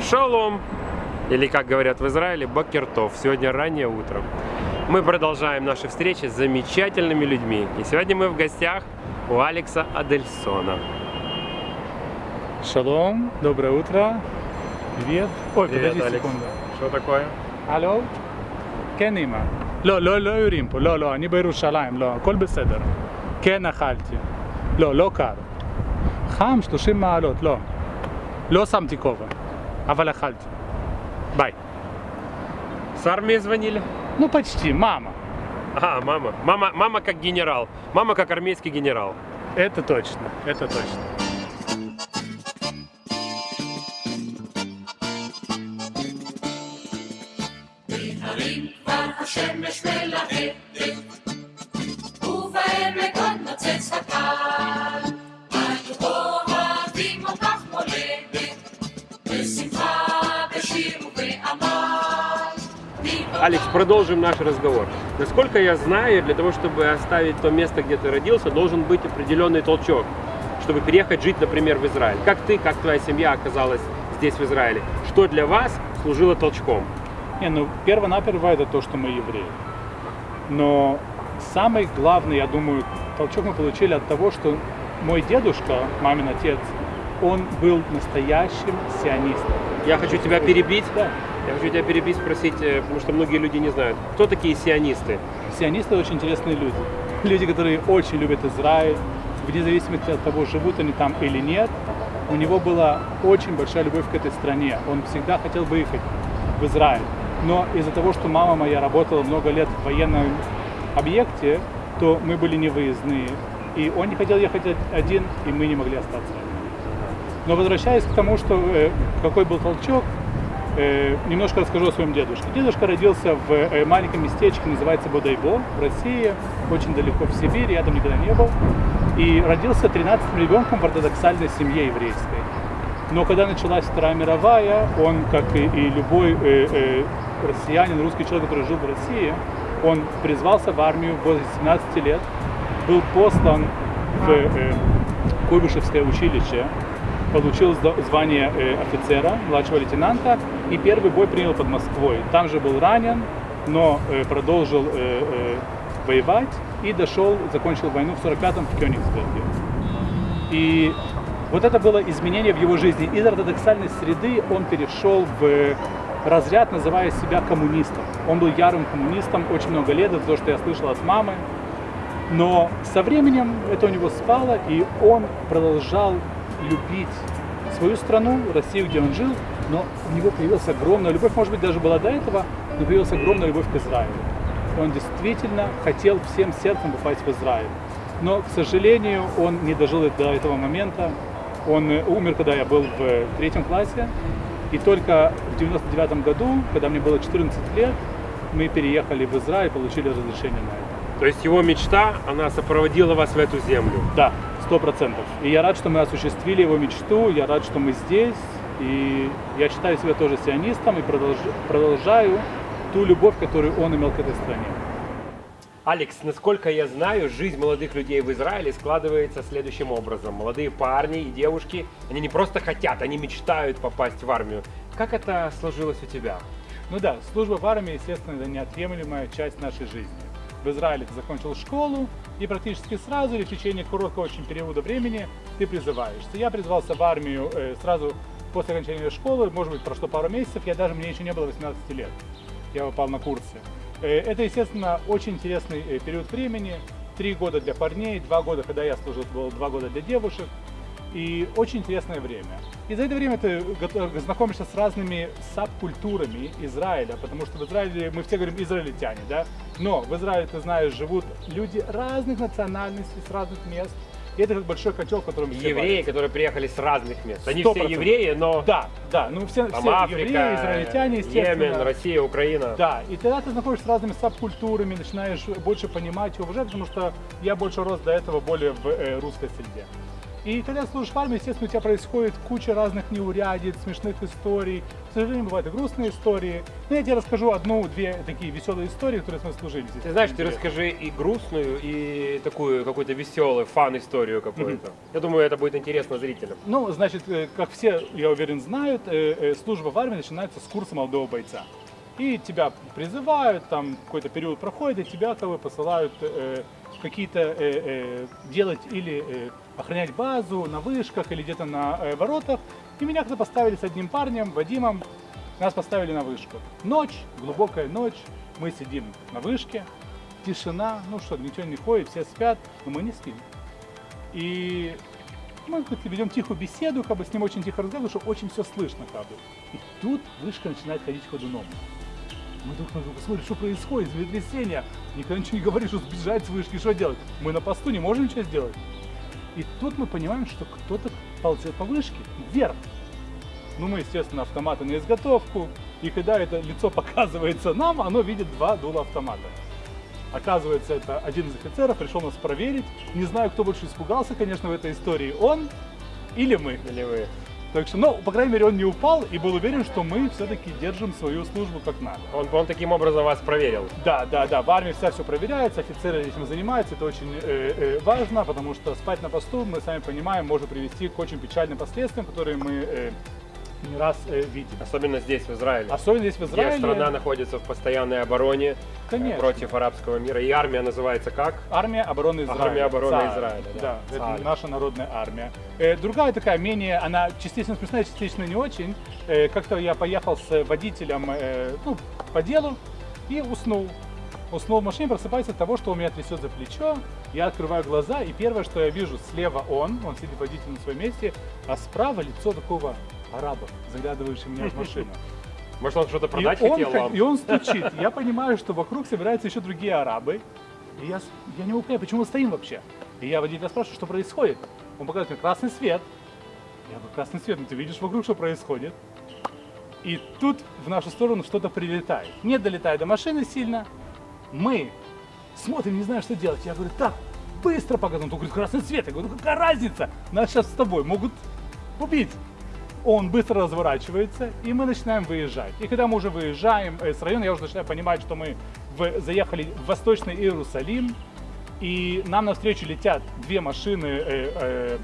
Шалом! Или, как говорят в Израиле, Бакертов. Сегодня раннее утро. Мы продолжаем наши встречи с замечательными людьми. И сегодня мы в гостях у Алекса Адельсона. Шалом, доброе утро. Привет. Ой, Привет, подожди Алекс. секунду. Что такое? הלו? כן אמא. לא, לא, לא יורים פה, לא, לא, אני בירושלים, לא, הכל בסדר. כן אכלתי. לא, לא קר. חם 30 מעלות, לא. לא שמתי כובע, אבל אכלתי. ביי. С армии звонили? Ну почти, мама. А, мама. Мама, мама как генерал. Мама как армейский генерал. Это точно, это точно. Продолжим наш разговор. Насколько я знаю, для того, чтобы оставить то место, где ты родился, должен быть определенный толчок, чтобы переехать жить, например, в Израиль. Как ты, как твоя семья оказалась здесь, в Израиле? Что для вас служило толчком? Не, ну, перво-наперво это то, что мы евреи. Но самый главный, я думаю, толчок мы получили от того, что мой дедушка, мамин отец, он был настоящим сионистом. Я хочу тебя перебить. Да. Я хочу тебя перебить, спросить, э, потому что многие люди не знают. Кто такие сионисты? Сионисты очень интересные люди. Люди, которые очень любят Израиль, вне зависимости от того, живут они там или нет. У него была очень большая любовь к этой стране. Он всегда хотел выехать в Израиль. Но из-за того, что мама моя работала много лет в военном объекте, то мы были невыездные. И он не хотел ехать один, и мы не могли остаться. Но возвращаясь к тому, что э, какой был толчок, немножко расскажу о своем дедушке. Дедушка родился в э, маленьком местечке, называется Бодайбо, в России, очень далеко в Сибири, я там никогда не был. И родился 13 ребенком в ортодоксальной семье еврейской. Но когда началась Вторая мировая, он, как и, и любой э, э, россиянин, русский человек, который жил в России, он призвался в армию в возрасте 17 лет, был послан в э, Куйбышевское училище, получил звание э, офицера, младшего лейтенанта, и первый бой принял под Москвой. Там же был ранен, но э, продолжил э, э, воевать и дошел, закончил войну в 45-м в Кёнигсберге. И вот это было изменение в его жизни. Из ортодоксальной среды он перешел в разряд, называя себя коммунистом. Он был ярым коммунистом очень много лет, это то, что я слышал от мамы. Но со временем это у него спало, и он продолжал любить свою страну, Россию, где он жил, но у него появилась огромная любовь, может быть, даже была до этого, но появилась огромная любовь к Израилю. И он действительно хотел всем сердцем попасть в Израиль. Но, к сожалению, он не дожил до этого момента. Он э, умер, когда я был в э, третьем классе. И только в 99 году, когда мне было 14 лет, мы переехали в Израиль и получили разрешение на это. То есть его мечта, она сопроводила вас в эту землю. Да, сто процентов. И я рад, что мы осуществили его мечту, я рад, что мы здесь. И я считаю себя тоже сионистом и продолж- продолжаю ту любовь, которую он имел к этой стране. Алекс, насколько я знаю, жизнь молодых людей в Израиле складывается следующим образом. Молодые парни и девушки, они не просто хотят, они мечтают попасть в армию. Как это сложилось у тебя? Ну да, служба в армии, естественно, это неотъемлемая часть нашей жизни. В Израиле ты закончил школу, и практически сразу или в течение короткого очень периода времени ты призываешься. Я призвался в армию э, сразу после окончания школы, может быть, прошло пару месяцев, я даже, мне еще не было 18 лет. Я попал на курсы. Э, Это, естественно, очень интересный э, период времени. Три года для парней, два года, когда я служил, было два года для девушек. И очень интересное время. И за это время ты знакомишься с разными сабкультурами Израиля, потому что в Израиле, мы все говорим израильтяне, да? Но в Израиле, ты знаешь, живут люди разных национальностей, с разных мест. И это как большой котел, в котором все Евреи, варятся. которые приехали с разных мест. Они Сто все процентов. евреи, но Да, да, ну все, там все Африка, евреи, израильтяне, естественно. Йемен, Россия, Украина. Да, и тогда ты знакомишься с разными сабкультурами, начинаешь больше понимать и уважать, потому что я больше рос до этого более в э, русской среде. И когда служишь в армии, естественно, у тебя происходит куча разных неурядиц, смешных историй. К сожалению, бывают и грустные истории. Но я тебе расскажу одну-две такие веселые истории, которые с нами служили. здесь. Ты знаешь, ты расскажи и грустную, и такую какую-то веселую, фан-историю какую-то. Я думаю, это будет интересно зрителям. Ну, значит, э, как все, я уверен, знают, э, э, служба в армии начинается с курса молодого бойца. И тебя призывают, там какой-то период проходит, и тебя как бы посылают э, какие-то э, э, делать или э, охранять базу на вышках или где-то на э, воротах. И меня когда поставили с одним парнем, Вадимом, нас поставили на вышку. Ночь, глубокая ночь, мы сидим на вышке, тишина, ну что, ничего не ходит, все спят, но мы не спим. И мы как-то ведем тихую беседу, как бы с ним очень тихо разговариваем, потому что очень все слышно как бы. И тут вышка начинает ходить ходуном. Мы друг на друга смотрим, что происходит, землетрясение. Никогда ничего не говоришь, что сбежать с вышки, что делать? Мы на посту не можем ничего сделать. И тут мы понимаем, что кто-то ползет по вышке вверх. Ну, мы, естественно, автоматы на изготовку. И когда это лицо показывается нам, оно видит два дула автомата. Оказывается, это один из офицеров пришел нас проверить. Не знаю, кто больше испугался, конечно, в этой истории, он или мы. Или вы? Так что, ну, по крайней мере, он не упал и был уверен, что мы все-таки держим свою службу как надо. Он, он таким образом вас проверил. Да, да, да, в армии вся все проверяется, офицеры этим занимаются, это очень э, э, важно, потому что спать на посту, мы сами понимаем, может привести к очень печальным последствиям, которые мы э, не раз э, видим. Особенно здесь, в Израиле. Особенно здесь в Где Израиле. страна находится в постоянной обороне э, Конечно. против арабского мира. И армия называется как? Армия обороны Израиля. Армия обороны ЦАР. Израиля, да. Да, это наша народная армия. Э, другая такая, менее, она частично смешная, частично не очень. Э, как-то я поехал с водителем э, ну, по делу и уснул. Уснул в машине, просыпаюсь от того, что он меня трясет за плечо. Я открываю глаза, и первое, что я вижу, слева он, он сидит водитель на своем месте, а справа лицо такого араба, заглядывающего меня в машину. Может, он что-то И продать он, хотел хот- вам? и он стучит. Я понимаю, что вокруг собираются еще другие арабы. И я, я не понять, почему мы стоим вообще. И я водителя спрашиваю, что происходит. Он показывает мне красный свет. Я говорю, красный свет, ну ты видишь вокруг, что происходит. И тут в нашу сторону что-то прилетает. Не долетает до машины сильно. Мы смотрим, не знаю, что делать. Я говорю, так, быстро показывай. Он говорит, красный свет. Я говорю, ну какая разница? Нас сейчас с тобой могут убить. Он быстро разворачивается, и мы начинаем выезжать. И когда мы уже выезжаем э, с района, я уже начинаю понимать, что мы в- заехали в Восточный Иерусалим, и нам навстречу летят две машины э, э,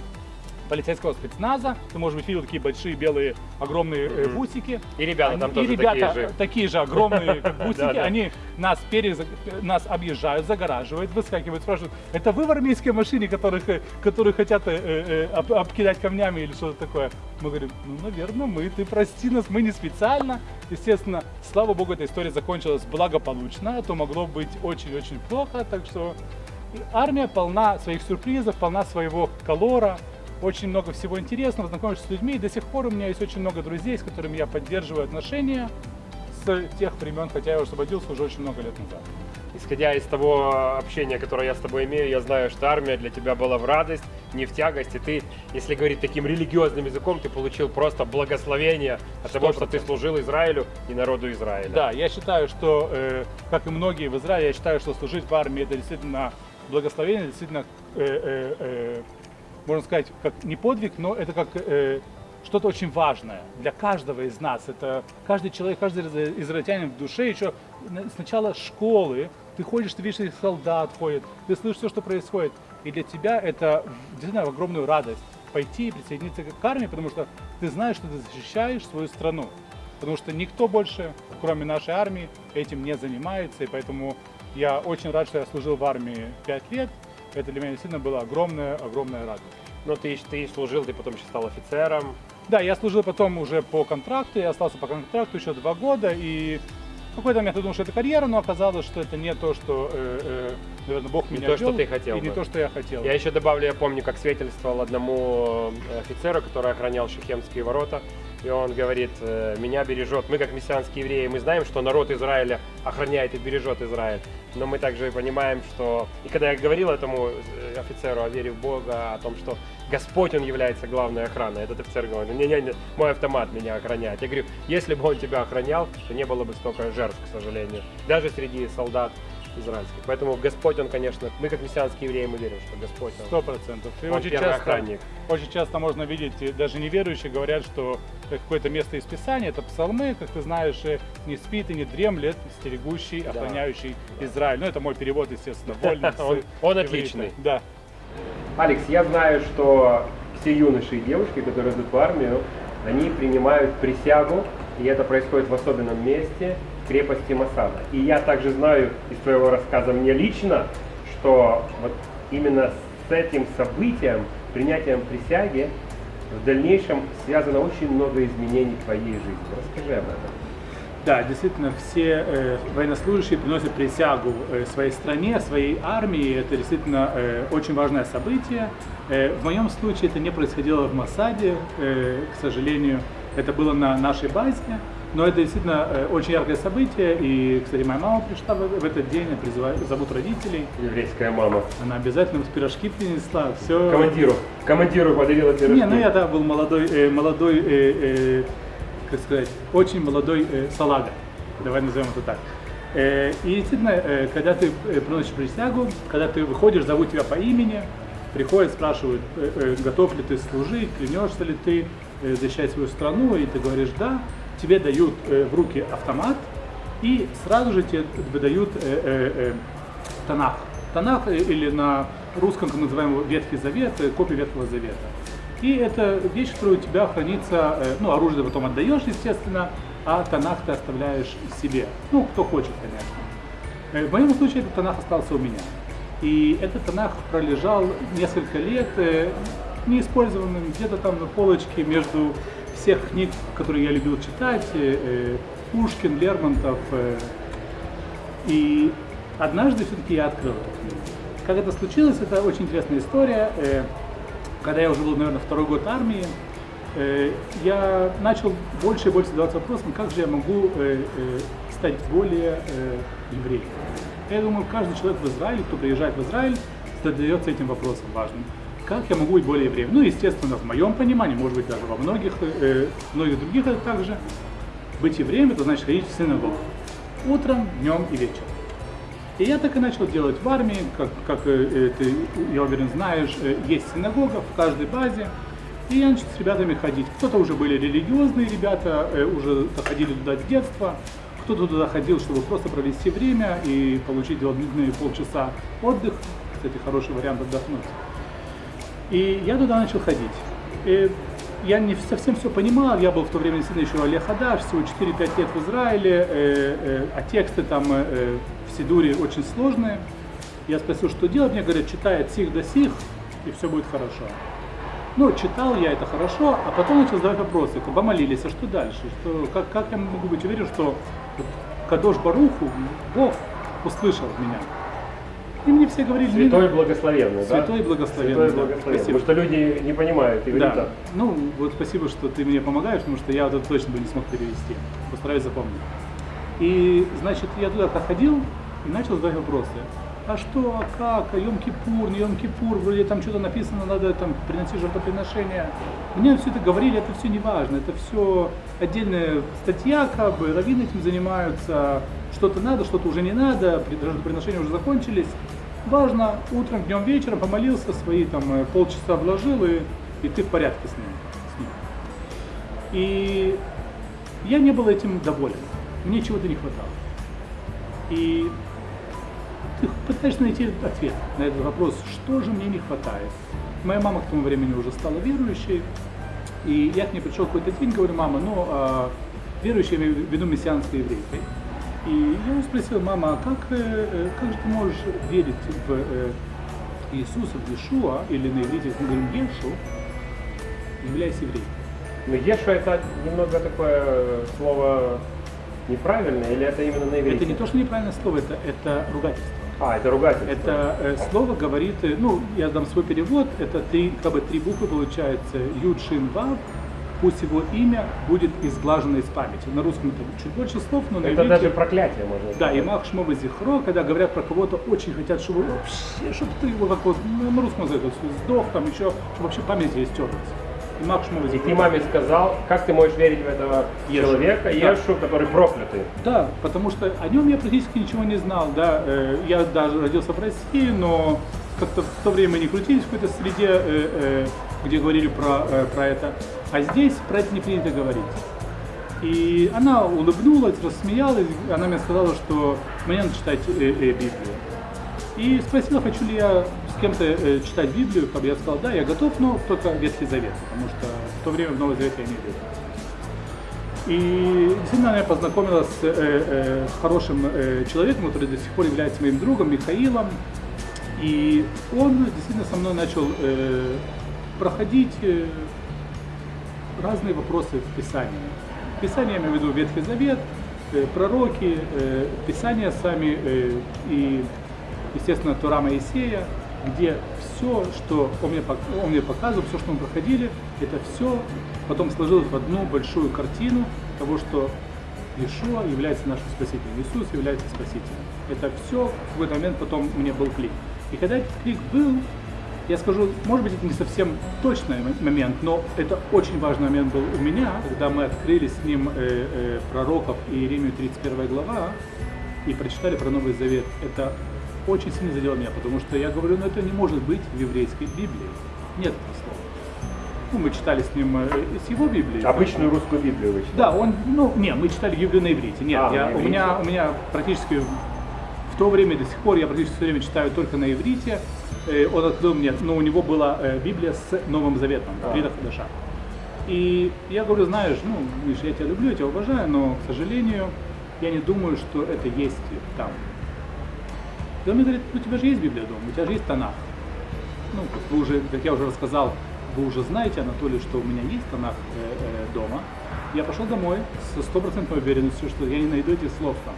полицейского спецназа. Ты, может быть, видел такие большие белые огромные э, бусики. И ребята там Они- тоже и ребята такие же. такие же огромные, как бусики. Да, да. Они нас, перез... нас объезжают, загораживают, выскакивают, спрашивают, это вы в армейской машине, которых, э, которые хотят э, э, об- обкидать камнями или что-то такое? Мы говорим, ну, наверное, мы, ты прости нас, мы не специально. Естественно, слава богу, эта история закончилась благополучно, а то могло быть очень-очень плохо, так что армия полна своих сюрпризов, полна своего колора, очень много всего интересного, знакомишься с людьми. И до сих пор у меня есть очень много друзей, с которыми я поддерживаю отношения с тех времен, хотя я освободился уже очень много лет назад. Исходя из того общения, которое я с тобой имею, я знаю, что армия для тебя была в радость, не в тягость. И ты, если говорить таким религиозным языком, ты получил просто благословение от того, что ты 100%. служил Израилю и народу Израиля. Да, я считаю, что, э, как и многие в Израиле, я считаю, что служить в армии это действительно благословение, действительно, э, э, э, можно сказать, как не подвиг, но это как э, что-то очень важное для каждого из нас. Это каждый человек, каждый из- израильтянин в душе еще на- с начала школы ты ходишь, ты видишь, солдат ходят, ты слышишь все, что происходит. И для тебя это действительно огромную радость пойти и присоединиться к армии, потому что ты знаешь, что ты защищаешь свою страну. Потому что никто больше, кроме нашей армии, этим не занимается. И поэтому я очень рад, что я служил в армии 5 лет. Это для меня действительно была огромная, огромная радость. Но ты, ты служил, ты потом еще стал офицером. Да, я служил потом уже по контракту, я остался по контракту еще два года, и в какой-то момент я думал, что это карьера, но оказалось, что это не то, что, э, э, наверное, Бог Не меня то, что вел, ты хотел и не бы. то, что я хотел. Я еще добавлю, я помню, как свидетельствовал одному э, офицеру, который охранял Шехемские ворота. И он говорит, э, меня бережет, мы как мессианские евреи, мы знаем, что народ Израиля охраняет и бережет Израиль. Но мы также понимаем, что... И когда я говорил этому э, офицеру о вере в Бога, о том, что Господь, Он является главной охраной, этот офицер говорит, не-не-не, мой автомат меня охраняет. Я говорю, если бы он тебя охранял, то не было бы столько жертв, к сожалению. Даже среди солдат израильский. Поэтому Господь, Он, конечно, мы как мессианские евреи, мы верим, что Господь, Он, Сто процентов. И Он очень часто, охранник. очень часто можно видеть, даже неверующие говорят, что какое-то место из Писания, это псалмы, как ты знаешь, не спит и не дремлет, стерегущий, Да. охраняющий Израиль. Ну, это мой перевод, естественно, вольный. Он- он отличный. Да. Алекс, я знаю, что все юноши и девушки, которые идут в армию, они принимают присягу, и это происходит в особенном месте, крепости Масада. И я также знаю из твоего рассказа мне лично, что вот именно с этим событием, принятием присяги, в дальнейшем связано очень много изменений в твоей жизни. Расскажи об этом. Да, действительно, все э, военнослужащие приносят присягу э, своей стране, своей армии. Это действительно э, очень важное событие. Э, в моем случае это не происходило в Масаде, э, к сожалению. Это было на нашей базе. Но это действительно э, очень яркое событие. И, кстати, моя мама пришла в, этот день, я призываю, зовут родителей. Еврейская мама. Она обязательно пирожки принесла. Все. Командиру. Командиру подарила пирожки. Не, ну я тогда был молодой, э, молодой, э, э, как сказать, очень молодой э, салага. Давай назовем это так. Э, и действительно, э, когда ты э, приносишь присягу, когда ты выходишь, зовут тебя по имени, приходят, спрашивают, э, э, готов ли ты служить, клянешься ли ты э, защищать свою страну, и ты говоришь да, тебе дают э, в руки автомат, и сразу же тебе выдают э, э, э, Танах. Танах э, или на русском, как мы называем его, Ветхий Завет, э, копия Ветхого Завета. И это вещь, которая у тебя хранится, э, ну, оружие потом отдаешь, естественно, а Танах ты оставляешь себе. Ну, кто хочет, конечно. В моем случае этот Танах остался у меня. И этот Танах пролежал несколько лет э, неиспользованным, где-то там на полочке между всех книг, которые я любил читать, э, э, Пушкин, Лермонтов. э, И однажды все-таки я открыл эту книгу. Как это случилось, это очень интересная история. Когда я уже был, наверное, второй год армии, я начал больше и больше задаваться вопросом, как же я могу стать более евреем. Я думаю, каждый человек в Израиле, кто приезжает в Израиль, задается этим вопросом важным. Как я могу быть более евреем? Ну, естественно, в моем понимании, может быть, даже во многих, э, многих других это также. Быть евреем – это значит ходить в синагогу. Утром, днем и вечером. И я так и начал делать в армии, как, как э, э, ты, я уверен, знаешь, э, есть синагога в каждой базе. И я начал с ребятами ходить. Кто-то уже были религиозные ребята, э, уже ходили туда с детства. Кто-то туда ходил, чтобы просто провести время и получить дополнительные полчаса отдых. Кстати, хороший вариант отдохнуть. И я туда начал ходить. И я не совсем все понимал, я был в то время действительно еще Олег Хадаш, всего 4-5 лет в Израиле, э, э, а тексты там э, в Сидуре очень сложные. Я спросил, что делать, мне говорят, читай от сих до сих, и все будет хорошо. Ну, читал я это хорошо, а потом начал задавать вопросы, как бы молились, а что дальше? Что, как, как я могу быть уверен, что вот Кадош Баруху, Бог услышал меня? И мне все говорили, «Не Святой благословенный, да? Святой благословенный, Святой да. благословенный. Спасибо. Потому что люди не понимают иврита. Да. Ну, вот спасибо, что ты мне помогаешь, потому что я вот это точно бы не смог перевести. Постараюсь запомнить. И, значит, я туда ходил и начал задавать вопросы. А что, а как, а Йом-Кипур, не Йом-Кипур, вроде там что-то написано, надо там приносить жертвоприношения. Мне все это говорили, это все не важно, это все отдельная статья, как бы, раввины этим занимаются, что-то надо, что-то уже не надо, при- жертвоприношения уже закончились. Важно, утром, днем, вечером помолился, свои там э, полчаса вложил, и, и ты в порядке с ним. с ним. И я не был этим доволен. Мне чего-то не хватало. И ты пытаешься найти ответ на этот вопрос, что же мне не хватает. Моя мама к тому времени уже стала верующей, и я к ней пришел какой-то день, говорю, мама, ну, а, верующей, я имею в виду мессианской еврейкой. И я ее спросил, мама, а как, э, э, как же ты можешь верить в э, Иисуса, в Иешуа, или на иврите мы говорим Ешу, являясь евреем? Но Ешу это немного такое слово неправильное, или это именно на иврите? Это не то, что неправильное слово, это, это ругательство. А, это ругательство. Это э, слово говорит, ну, я дам свой перевод, это три, как бы три буквы получается, Юд, Шин, Вав, пусть его имя будет изглажено из памяти. На русском это чуть больше слов, но на Это иврите- даже проклятие можно Да, сказать. и Мах Шмова Зихро, когда говорят про кого-то, очень хотят, чтобы вообще, чтобы ты его как вот, ну, на русском языке, сдох, там еще, чтобы вообще память здесь стерлась. и Мак Шмова И ты маме сказал, как ты можешь верить в этого Ешу. человека, Да. Ешу, который проклятый. Да, потому что о нем я практически ничего не знал, да. Э, Я даже родился в России, но как-то в то время не крутились в какой-то среде, э, э, где говорили про, э, про это. А здесь про это не принято говорить. И она улыбнулась, рассмеялась, она мне сказала, что мне надо читать э, э, Библию. И спросила, хочу ли я с кем-то э, читать Библию, как я сказал, да, я готов, но только Ветхий Завет, потому что в то время в Новый Завет я не верю. И действительно она познакомилась с, э, э, с хорошим э, человеком, который до сих пор является моим другом, Михаилом. И он действительно со мной начал э, проходить э, разные вопросы в Писании. Писание, я имею в виду Ветхий Завет, э, пророки, э, Писания сами и, естественно, Тура Моисея, где все, что он мне, он мне показывал, все, что мы проходили, это все потом сложилось в одну большую картину того, что Иешуа является нашим спасителем, Иисус является спасителем. Это все в какой-то момент потом мне был клик. И когда этот клик был, я скажу, может быть, это не совсем точный момент, но это очень важный момент был у меня, когда мы открыли с ним э, э, пророков и Иеремию 31 глава и прочитали про Новый Завет. Это очень сильно задело меня, потому что я говорю, ну это не может быть в еврейской Библии. Нет этого слова. Ну, мы читали с ним э, с его Библии. Обычную русскую Библию вы читали. Да, он, ну, не, мы читали Библию на иврите. Нет, А, я, на у, иврите. меня, у меня практически в то время, до сих пор, я практически все время читаю только на иврите. Э, Он открыл мне, но у него была э, Библия с Новым Заветом, А. Брита Хадаша. И я говорю, знаешь, ну, Миш, я тебя люблю, я тебя уважаю, но, к сожалению, я не думаю, что это есть там. И он мне говорит, ну, у тебя же есть Библия дома, у тебя же есть Танах. Ну, вы уже, как я уже рассказал, вы уже знаете, Анатолий, что у меня есть Танах э, э, дома. Я пошел домой со стопроцентной уверенностью, что я не найду этих слов там.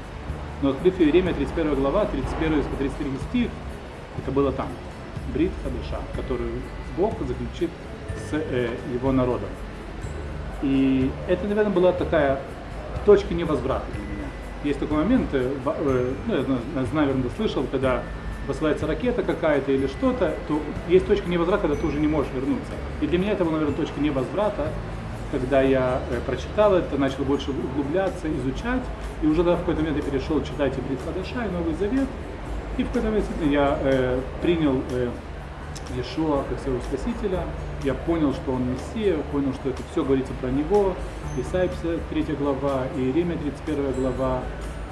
Но открыв Иеремия 31 глава, 31 по 33 стих, это было там. Брит Хадыша, которую Бог заключит с э, его народом. И это, наверное, была такая точка невозврата для меня. Есть такой момент, э, э, ну, я зна- знаю, наверное, слышал, когда посылается ракета какая-то или что-то, то есть точка невозврата, когда ты уже не можешь вернуться. И для меня это была, наверное, точка невозврата, когда я э, прочитал это, начал больше углубляться, изучать, и уже да, в какой-то момент я перешел читать и Брит Хадаша, и Новый Завет, и в какой-то момент я э, принял э, Иешуа как своего Спасителя, я понял, что Он Мессия, понял, что это все говорится про Него, Исайя 53 глава, Иеремия 31 глава,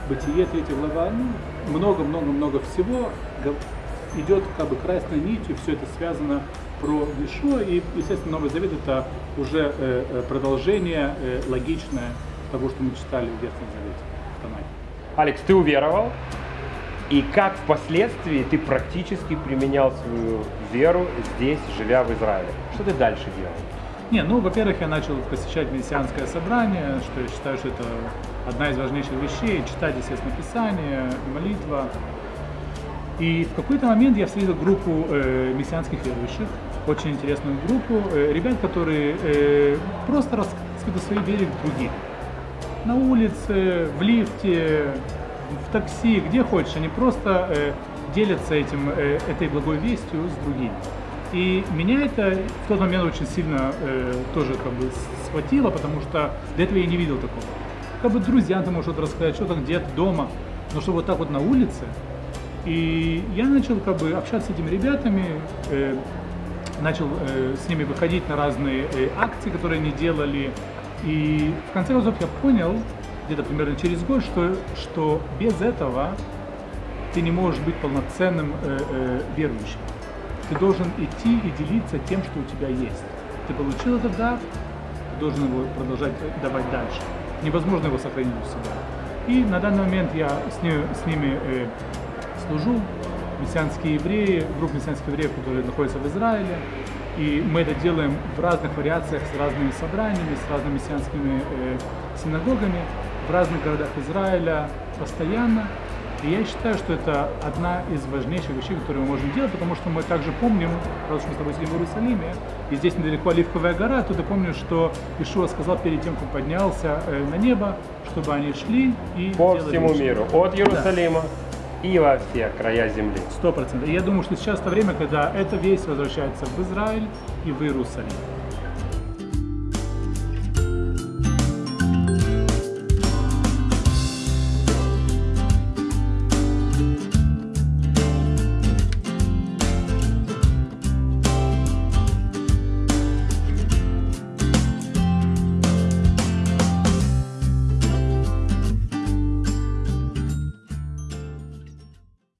Бытие 3 глава, ну, много-много-много всего. Идет как бы красной нитью, все это связано про Иешуа, и, естественно, Новый Завет это уже э, э, продолжение э, логичное того, что мы читали в Ветхом Завете, в. Алекс, ты уверовал? И как впоследствии ты практически применял свою веру здесь, живя в Израиле? Что ты дальше делал? Не, ну, во-первых, я начал посещать мессианское собрание, что я считаю, что это одна из важнейших вещей, читать, естественно, Писание, молитва. И в какой-то момент я встретил группу э, мессианских верующих, очень интересную группу, э, ребят, которые э, просто рассказывают о своей вере другим. На улице, в лифте, в такси, где хочешь, они просто э, делятся этим, э, этой благой вестью с другими. И меня это в тот момент очень сильно э, тоже как бы схватило, потому что до этого я не видел такого. Как бы друзьям ты можешь что-то рассказать, что-то где-то дома, но что вот так вот на улице. И я начал как бы общаться с этими ребятами, э, начал э, с ними выходить на разные э, акции, которые они делали. И в конце концов я понял, где-то примерно через год, что, что без этого ты не можешь быть полноценным э, э, верующим. Ты должен идти и делиться тем, что у тебя есть. Ты получил этот дар, ты должен его продолжать давать дальше. Невозможно его сохранить у себя. И на данный момент я с, ними, с ними э, служу, мессианские евреи, группа мессианских евреев, которые находятся в Израиле. И мы это делаем в разных вариациях, с разными собраниями, с разными мессианскими э, синагогами в разных городах Израиля постоянно. И я считаю, что это одна из важнейших вещей, которые мы можем делать, потому что мы также помним, раз уж мы с тобой сидим в Иерусалиме, и здесь недалеко Оливковая гора, ты помнишь, что Ишуа сказал перед тем, как поднялся э, на небо, чтобы они шли и По всему лучше. миру, от Иерусалима и во все края земли. Сто процентов. И я думаю, что сейчас то время, когда эта весть возвращается в Израиль и в Иерусалим.